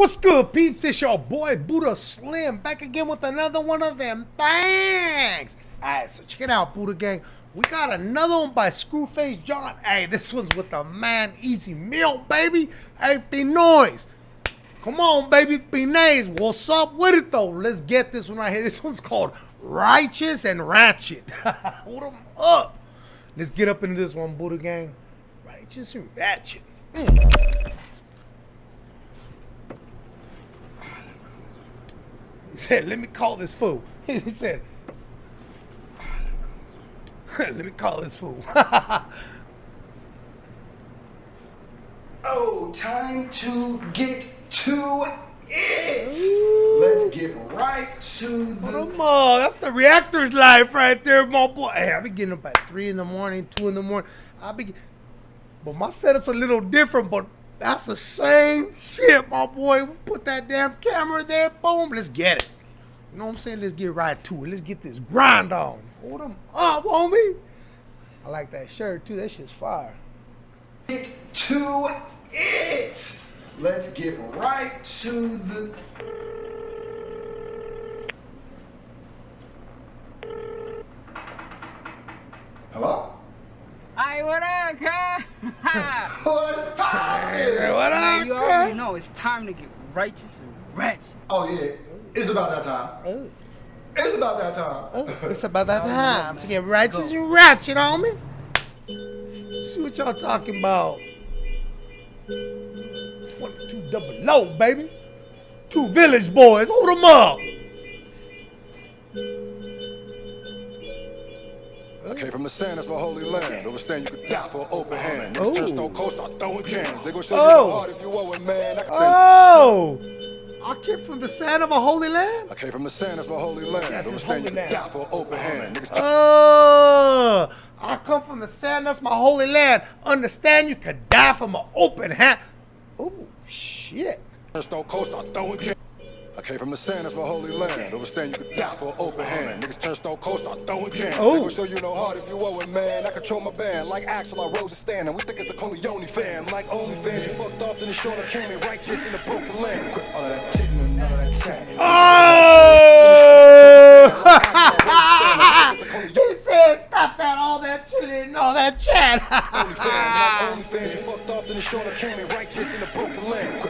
What's good, peeps? It's your boy Buddha Slim back again with another one of them things. Alright, so check it out, Buddha Gang. We got another one by Scru Face Jean. Hey, this one's with the man EZ Mil, baby. Hey, noise. Come on, baby, nice. What's up with it though? Let's get this one right here. This one's called Righteous and Ratchet. Hold them up. Let's get up into this one, Buddha Gang. Righteous and Ratchet. Mm. He said, let me call this fool. He said, let me call this fool. oh, time to get to it. Let's get right to the. Come on, that's the reactor's life right there, my boy. Hey, I be getting up at three in the morning, two in the morning. I be, but my setup's a little different. But that's the same shit, my boy. We put that damn camera there, boom, let's get it. You know what I'm saying? Let's get right to it. Let's get this grind on. Hold them up, homie. I like that shirt too. That shit's fire. Get to it. Let's get right to the. Hello? Hey, what up, cuz? What's poppin'? what up, you already know it's time to get righteous and ratchet. Oh, yeah. It's about that time. Oh. It's about that time. Oh, it's about that time to get righteous and ratchet on me. See what y'all talking about. 22 double low, baby. Two village boys. Hold them up. Came from the sand, that's my holy land. Understand you could die for an open hand. Niggas Oh. turn stone cold, start throwing cans. They gon' show Oh. you the heart if you owe it, man. I can tell. Oh. I came from the sand of a holy land. I came from the sand, that's my holy land. That's his Understand you holy could land. die for an open hand. Niggas turn Oh. I come from the sand. That's my holy land. Understand you could die from an open hand. Oh, shit. stone cold, start throwing cans. I came from the sand, that's my holy land. Understand you could die for an open hand. Niggas turn stone cold, start throwing cans. Oh. Gon' show you no heart if you owe it, man. I control my band like Axl, I rose a stand. And we think it's the Corleone fam. Like OnlyFans, you fucked off, then it's showing came in righteous in the broken land. Quit all that shit, none of that chat. Oh! he said, stop that, all that chilling and all that chat. OnlyFans, like OnlyFans, you fucked off, then it's showing came in righteous in the broken land.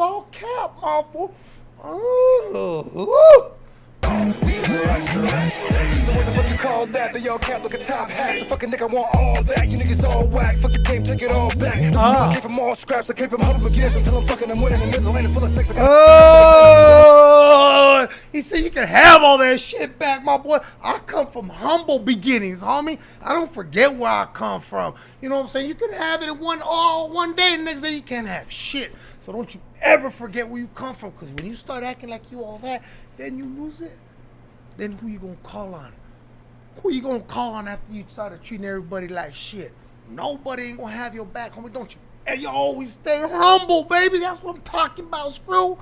All cap, my boy? Ooh. So what the fuck you call that? They all cap like a top hat. So fucking nigga want all that. You niggas all whack. Fuck the game, take it all back. Look, Ah. I came from all scraps. I came from humble beginners until I'm fucking I'm winning. The middle lane is full of got Oh, he said you can have all that shit back, my boy. I come from humble beginnings, homie. I don't forget where I come from. You know what I'm saying? You can have it in one all one day, the next day you can't have shit. So don't you ever forget where you come from, because when you start acting like you all that, then you lose it. Then who you gonna call on? Who you gonna call on after you started treating everybody like shit? Nobody ain't gonna have your back, homie. Don't you? And you always stay humble, baby. That's what I'm talking about, screw.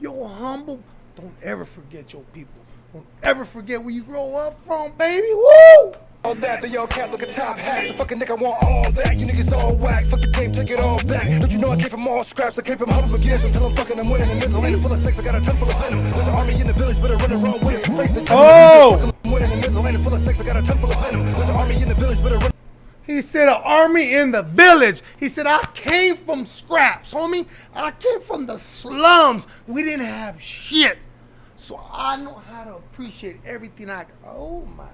You're humble. Don't ever forget your people. Don't ever forget where you grow up from, baby. Woo! All that. They all cap like a top hat. So fucking nigga want all that. You niggas all whack. Fuck the game, take it all back. Don't you know I came from all scraps? I came from humble beginners until I'm fucking I'm winning. The middle lane full of snakes. I got a ton full of venom. There's an army in the village, but I run the wrong way. Face the Oh! Winning. The middle lane full of snakes. I got a ton full of venom. There's an army in the village, but I run. He said an army in the village. He said I came from scraps, homie. I came from the slums. We didn't have shit. So I know how to appreciate everything I Oh my.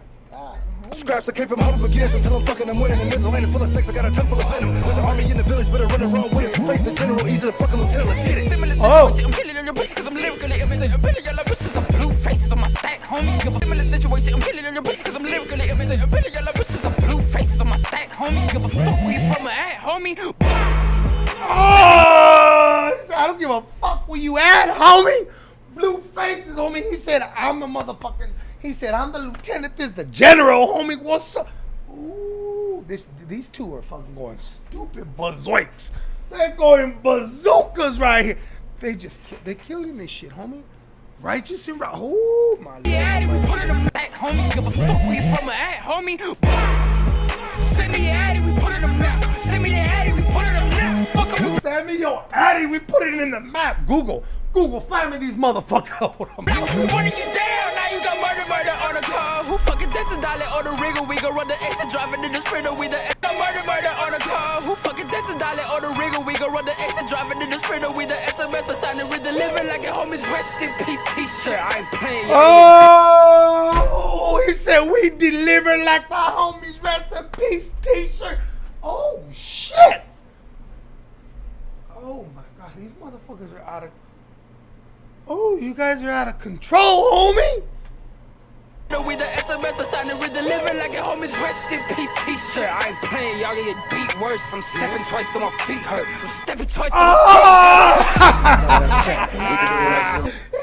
Scraps, I came from humble beginners until I'm fucking I'm winning. The middle lane is full of snakes. I got a ton full of venom. There's an army in the village, but I run the wrong way. Face the general, easy to fucking lieutenant. Let's get it. Oh. I'm killing on your pussy cause I'm lyrically amazing. I'm feeling your love, wishes some blue faces on my stack, homie. Give a similar situation, I'm killing on your pussy cause I'm lyrically amazing. I'm feeling your love, wishes some blue faces on my stack, homie. Give a fuck where you from at, homie. Oh! give a fuck where you at, homie. Blue faces, homie. He said, I'm the motherfucking. He said, I'm the lieutenant. This the general, homie. What's up? Ooh, this, these two are fucking going stupid bazoiks. They're going bazookas right here. They just, ki- they killing this shit, homie. Righteous and right. Oh my Yeah, lord. we put it in the back, homie. Give a fuck where you from at, homie. Send me your addy, we put it in the map. Send me the addy, we put it in the map. Fuck em, Send me your addy. We put it in the map. Google, Google, find me these motherfuckers. Hold on. Now you down. Now you got murder, murder on the car. Who fucking tested dollar on the rigger? We gon' run the extra driving in the sprinter. We the got murder, murder on the car. Who fucking tested dollar on the rigger? We gon' run the extra driving in the sprinter. We the SMS signing with deliver like a homie's rest in peace t-shirt. I ain't playing. Oh, he said we deliver like the homies rest in peace t-shirt. Oh shit. Oh my god, these motherfuckers are out of Oh, you guys are out of control, homie. We the SMS signing with deliver like a homie's rest in peace t-shirt. I ain't playing. Y'all gonna get beat worse. I'm stepping twice till my feet hurt. I'm stepping twice till my Oh!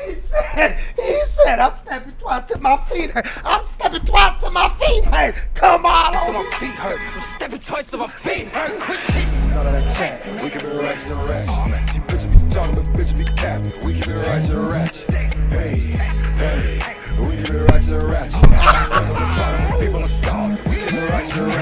he said, he said, I'm stepping twice till my feet hurt. I'm stepping twice till my feet hurt. Come on, till my feet hurt. I'm stepping twice till my feet hurt. Quick shit. None of that chat. We keep it right to the ratchet. See bitches be talking, but bitches be capping. We keep it right to the ratchet. Hey, hey. We it right to ratchet. People are starving.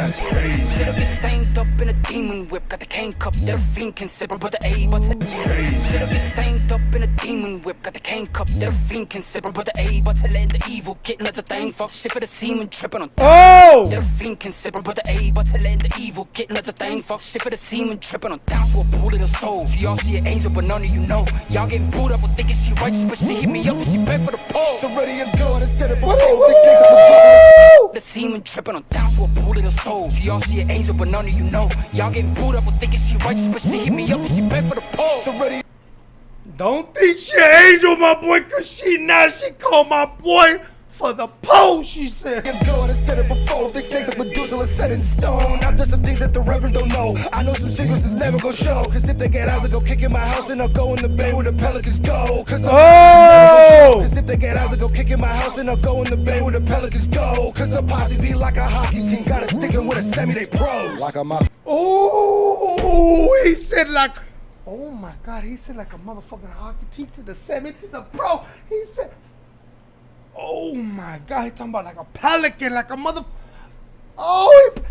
We keep it right to the ratchet. Hey, Shit up is stained up in a demon whip. Got the cane cup that a fiend can sip. But the A button. Shit up is stained up in a demon whip. Got the cane cup that a fiend can sip. But the A button and the evil getting at the thing. Fuck shit for the semen tripping on. Oh! That a fiend can sip. But the A button and the evil getting at the thing. Fuck shit for the semen tripping on. Down for a pool of the soul. Y'all see an angel, but none of you know. Y'all getting booed up with thinking she righteous, but she hit me up and she paid for the pole. so ready and go. Let's set it for What foes. is These niggas are The semen tripping on down for a pool of the soul. Y'all see an angel, but none of you know. Y'all getting booed up with thinking she righteous, but she hit me up and she paid for the pole. So ready Don't think she an angel, my boy, cause she not. She called my boy for the pole, she said. and go. Let's set it for foes. These snakes like Medusa, let's set in stone. I've done some things that the Reverend don't know. I know some secrets that's never gonna show. Cause if they get out, they go kick in my house and I'll go in the bay where the pelicans go. Cause the Oh! Cause if they get out, they go kick in my house and I'll go in the bay where the pelicans go. Cause the posse be like a hockey team, gotta stick 'em with a semi, they pros. Like a mafia. Oh, he said like, oh my God, he said like a motherfucking hockey team to the semi to the pro. He said, oh my God, he talking about like a pelican, like a mother. Oh, he,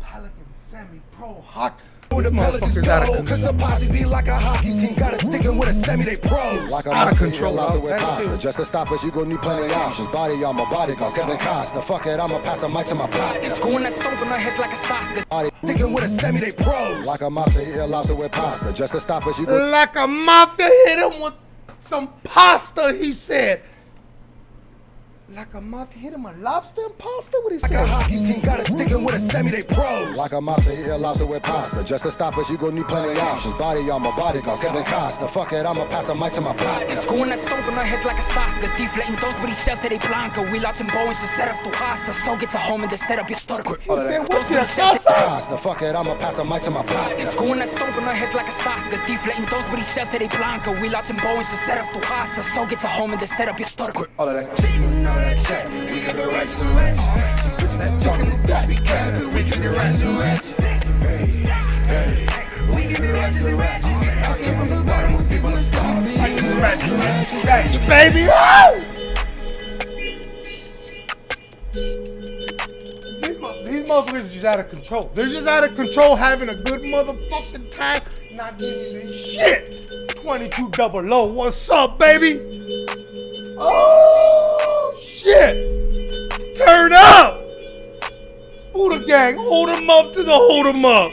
pelican semi pro hockey. Where the These pelicans motherfuckers out cause the posse be like a hockey team, gotta stick 'em with a semi, they pros. Like a Out of mafia, control, lobster dog. with That pasta. Just to stop us, you gon' need plenty options. Body on my body, cause Kevin Costner. Fuck it, I'ma pass the mic to my partner. It's going that stomp on her heads like a soccer. Body Stick 'em with a semi, they pros. like a mafia, eating lobster with pasta. Just to stop us, you gon' Like a mafia hit him with some pasta, he said. Like a mafia hit him a lobster and pasta? What he Like a said? hockey team, gotta stick 'em with a semi, they pros. Like a mafia, eating lobster with pasta. Just to stop us, you gon' need plenty of options. Body on my body, cause Kevin Costner. Fuck it, I'ma pass the mic to my partner. It's going that stomp on her heads like a soccer. Deflating those booty shells to they blanca. We launching Boeings to set up tu casa. So get to home and then set up your store. He said, Those what's booty your shells salsa? Costner. Fuck it, I'ma pass the mic to my partner. It's going that stomp on her heads like a soccer. Deflating those booty shells to they blanca. We launching Boeings to set up tu casa. So get to home and then set up your store. All of that that. We keep it right to the ratchet. Some bitches be talking, bitches be capping. We keep it right to the ratchet. Hey, hey. We keep it right to the ratchet. I came from the bottom, most people are starving. I keep it right to the. Thank you, baby. Oh! These, mo- these motherfuckers are just out of control. They're just out of control, having a good motherfucking time, not giving this shit. 22 double low. What's up, baby? Oh, shit. Turn up. Buddha gang, hold him up to the hold him up.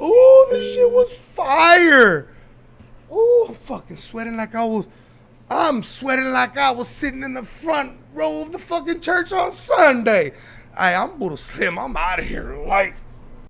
Ooh, this shit was fire. Ooh, I'm fucking sweating like I was. I'm sweating like I was sitting in the front row of the fucking church on Sunday. Hey, I'm Buddha Slim. I'm out of here. Like,